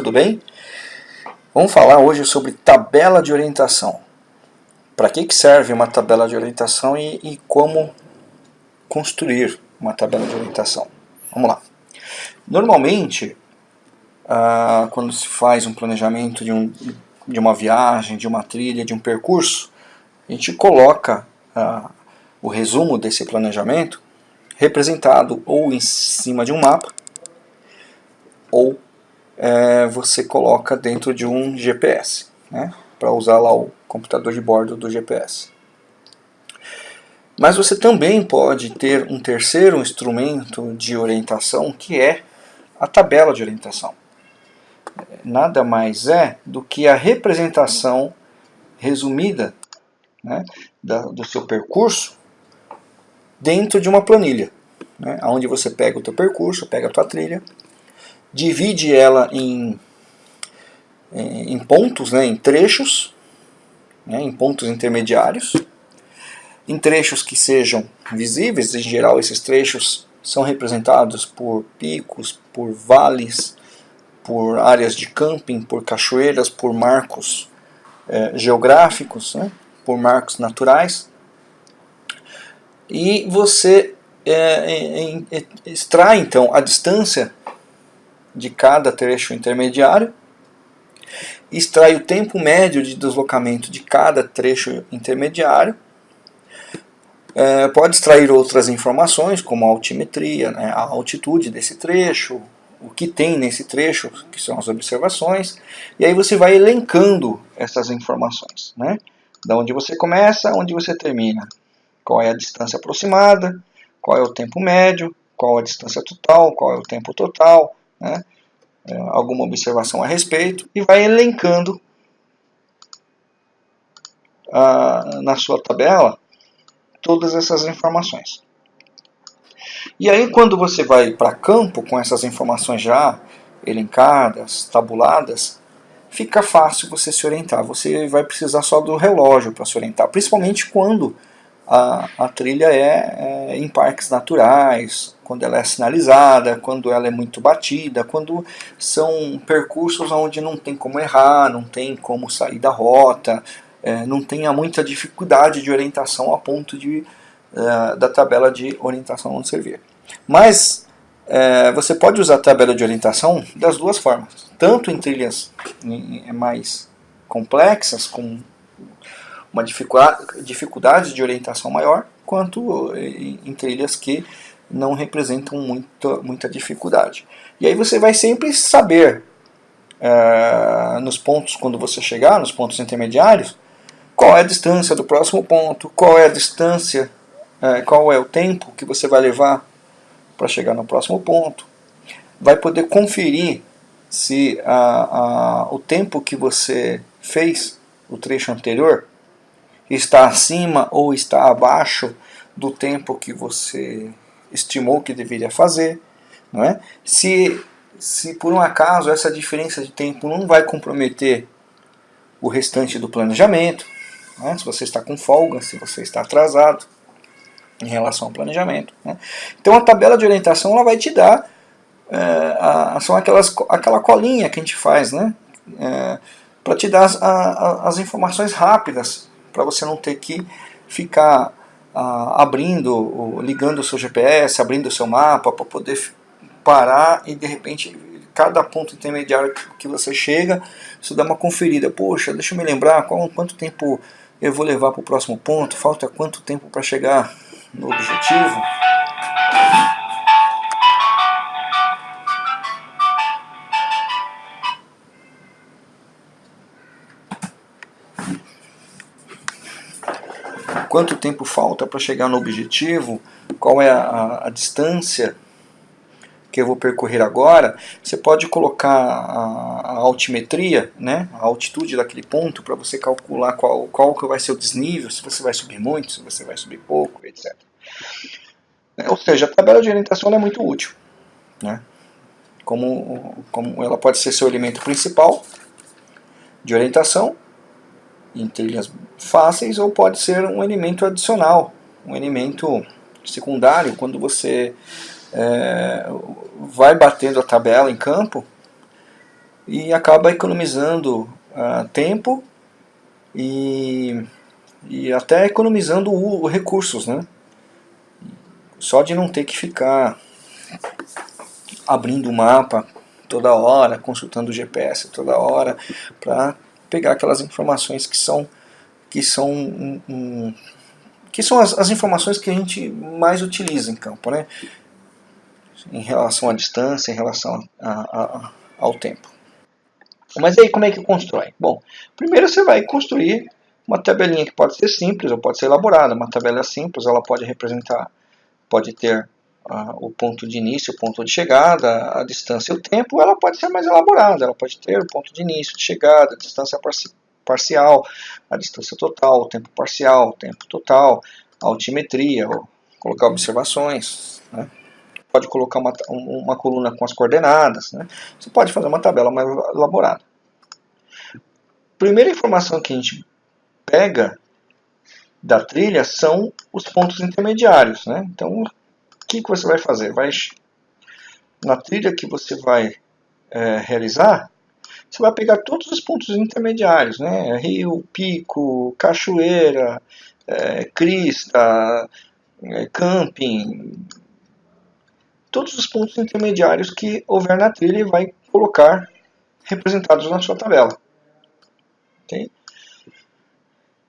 Tudo bem? Vamos falar hoje sobre tabela de orientação. Para que, que serve uma tabela de orientação e, e como construir uma tabela de orientação. Vamos lá. Normalmente, ah, quando se faz um planejamento de, um, de uma viagem, de uma trilha, de um percurso, a gente coloca ah, o resumo desse planejamento representado ou em cima de um mapa ou é, você coloca dentro de um GPS, né, para usar lá o computador de bordo do GPS. Mas você também pode ter um terceiro instrumento de orientação que é a tabela de orientação. Nada mais é do que a representação resumida né, da, do seu percurso dentro de uma planilha, né, onde você pega o teu percurso, pega a tua trilha, divide ela em, em pontos, né, em trechos, né, em pontos intermediários, em trechos que sejam visíveis, em geral esses trechos são representados por picos, por vales, por áreas de camping, por cachoeiras, por marcos eh, geográficos, né, por marcos naturais. E você é, é, extrai então a distância de cada trecho intermediário, extrai o tempo médio de deslocamento de cada trecho intermediário, é, pode extrair outras informações, como a altimetria, né, a altitude desse trecho, o que tem nesse trecho, que são as observações, e aí você vai elencando essas informações. Né? Da onde você começa, onde você termina. Qual é a distância aproximada, qual é o tempo médio, qual a distância total, qual é o tempo total, né? é, alguma observação a respeito, e vai elencando a, na sua tabela todas essas informações. E aí quando você vai para campo com essas informações já elencadas, tabuladas, fica fácil você se orientar. Você vai precisar só do relógio para se orientar, principalmente quando a, a trilha é, é, em parques naturais, quando ela é sinalizada, quando ela é muito batida, quando são percursos onde não tem como errar, não tem como sair da rota, é, não tenha muita dificuldade de orientação a ponto de, é, da tabela de orientação não servir. Mas é, você pode usar a tabela de orientação das duas formas, tanto em trilhas mais complexas, com uma dificuldade de orientação maior, quanto em trilhas que não representam muita, muita dificuldade. E aí você vai sempre saber, é, nos pontos, quando você chegar, nos pontos intermediários, qual é a distância do próximo ponto, qual é a distância, é, qual é o tempo que você vai levar para chegar no próximo ponto. Vai poder conferir se a, a, o tempo que você fez, o trecho anterior, está acima ou está abaixo do tempo que você estimou que deveria fazer. Não é? se, se por um acaso essa diferença de tempo não vai comprometer o restante do planejamento, é? se você está com folga, se você está atrasado em relação ao planejamento. Né? Então a tabela de orientação ela vai te dar, é, a, são aquelas, aquela colinha que a gente faz, né? É, para te dar as, a, as informações rápidas para você não ter que ficar ah, abrindo, ligando o seu GPS, abrindo o seu mapa para poder parar e de repente cada ponto intermediário que você chega, você dá uma conferida. Poxa, deixa eu me lembrar qual, quanto tempo eu vou levar para o próximo ponto, falta quanto tempo para chegar no objetivo. Quanto tempo falta para chegar no objetivo, qual é a, a, a, distância que eu vou percorrer agora, você pode colocar a, a altimetria, né, a altitude daquele ponto, para você calcular qual, qual que vai ser o desnível, se você vai subir muito, se você vai subir pouco, etc. Ou seja, a tabela de orientação é muito útil. Né? Como, como ela pode ser seu elemento principal de orientação, em trilhas fáceis ou pode ser um elemento adicional, um elemento secundário, quando você é, vai batendo a tabela em campo, e acaba economizando uh, tempo e, e até economizando o, o recursos, né? Só de não ter que ficar abrindo o mapa toda hora, consultando o GPS toda hora, para pegar aquelas informações que são que são um, um, que são as, as, informações que a gente mais utiliza em campo, né? Em relação à distância, em relação a, a, ao tempo. Mas aí como é que constrói? Bom, primeiro você vai construir uma tabelinha que pode ser simples ou pode ser elaborada. Uma tabela simples, ela pode representar, pode ter uh, o ponto de início, o ponto de chegada, a distância e o tempo. Ela pode ser mais elaborada, ela pode ter o ponto de início, de chegada, a distância parcial, a distância total, o tempo parcial, o tempo total, a altimetria, colocar observações. Né? pode colocar uma, uma coluna com as coordenadas, né? você pode fazer uma tabela mais elaborada. Primeira informação que a gente pega da trilha são os pontos intermediários. Né? Então, que, que você vai fazer? Vai, na trilha que você vai é, realizar, você vai pegar todos os pontos intermediários, né? rio, pico, cachoeira, é, crista, é, camping, todos os pontos intermediários que houver na trilha e vai colocar representados na sua tabela. Okay?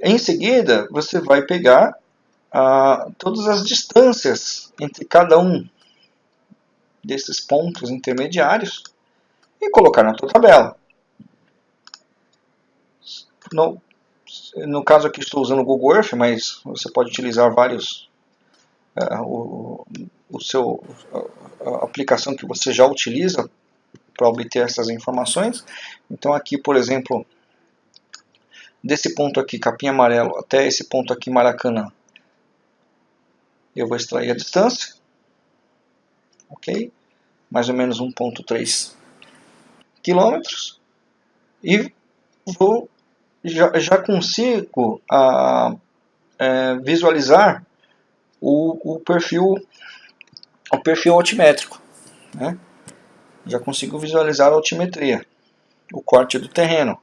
Em seguida, você vai pegar ah, todas as distâncias entre cada um desses pontos intermediários e colocar na sua tabela. No, no caso aqui estou usando o Google Earth, mas você pode utilizar vários uh, o, o seu, a, a aplicação que você já utiliza para obter essas informações. Então aqui, por exemplo, desse ponto aqui, capim amarelo, até esse ponto aqui, Maracanã, eu vou extrair a distância, ok? Mais ou menos 1.3 quilômetros e vou já, já consigo é, visualizar o, o perfil o perfil altimétrico. Né? Já consigo visualizar a altimetria, o corte do terreno.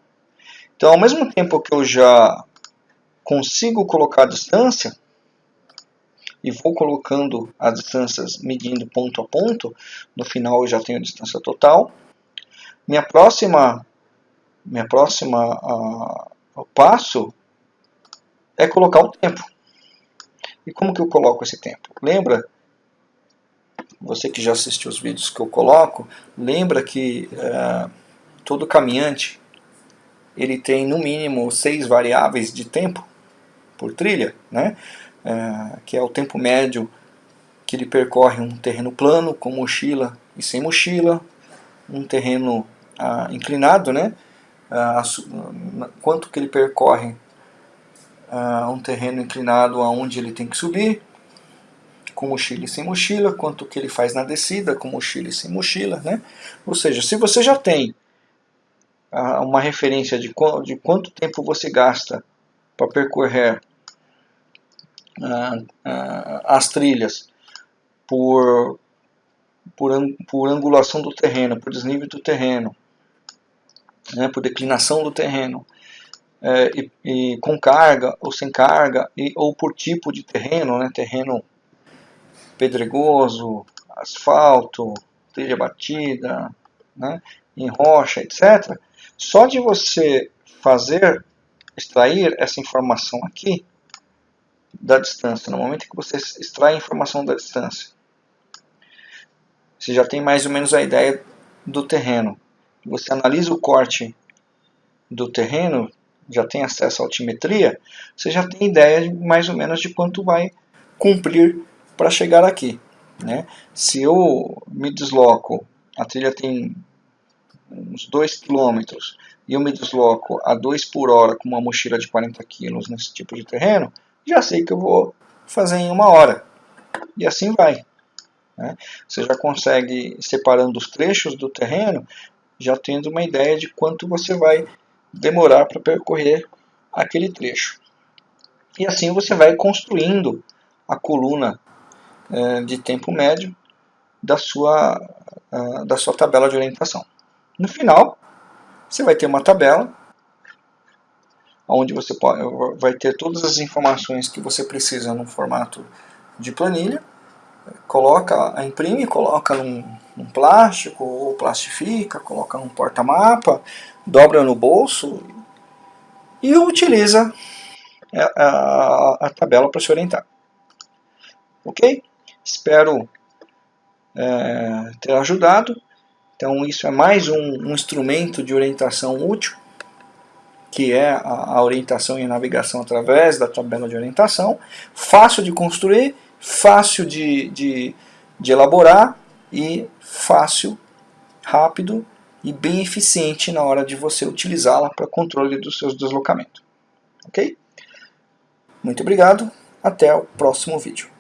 Então, ao mesmo tempo que eu já consigo colocar a distância, e vou colocando as distâncias medindo ponto a ponto, no final eu já tenho a distância total. Minha próxima, minha próxima uh, passo é colocar o tempo. E como que eu coloco esse tempo? Lembra você que já assistiu os vídeos que eu coloco, lembra que é, todo caminhante ele tem no mínimo seis variáveis de tempo por trilha, né? É, que é o tempo médio que ele percorre um terreno plano com mochila e sem mochila, um terreno ah, inclinado, né? Ah, quanto que ele percorre ah, um terreno inclinado aonde ele tem que subir, com mochila e sem mochila, quanto que ele faz na descida com mochila e sem mochila, né? Ou seja, se você já tem ah, uma referência de, qu de quanto tempo você gasta para percorrer as trilhas por, por, por angulação do terreno, por desnível do terreno, né, por declinação do terreno, é, e, e, com carga ou sem carga, e, ou por tipo de terreno, né, terreno pedregoso, asfalto, trilha batida, né, em rocha, etc. Só de você fazer, extrair essa informação aqui da distância, no momento que você extrai a informação da distância, você já tem mais ou menos a ideia do terreno. Você analisa o corte do terreno, já tem acesso à altimetria, você já tem ideia mais ou menos de quanto vai cumprir para chegar aqui. Né? Se eu me desloco, a trilha tem uns 2 km e eu me desloco a 2 por hora com uma mochila de 40 kg nesse tipo de terreno, já sei que eu vou fazer em uma hora. E assim vai. Né? Você já consegue, separando os trechos do terreno, já tendo uma ideia de quanto você vai demorar para percorrer aquele trecho. E assim você vai construindo a coluna é, de tempo médio da sua, da sua tabela de orientação. No final, você vai ter uma tabela onde você pode, vai ter todas as informações que você precisa no formato de planilha, coloca, imprime, coloca num, num plástico ou plastifica, coloca num porta-mapa, dobra no bolso e utiliza a, a, a tabela para se orientar. Ok? Espero é, ter ajudado. Então isso é mais um, um instrumento de orientação útil que é a, orientação e a navegação através da tabela de orientação, fácil de construir, fácil de, de, de elaborar e fácil, rápido e bem eficiente na hora de você utilizá-la para controle dos seus deslocamentos. Ok? Muito obrigado, até o próximo vídeo.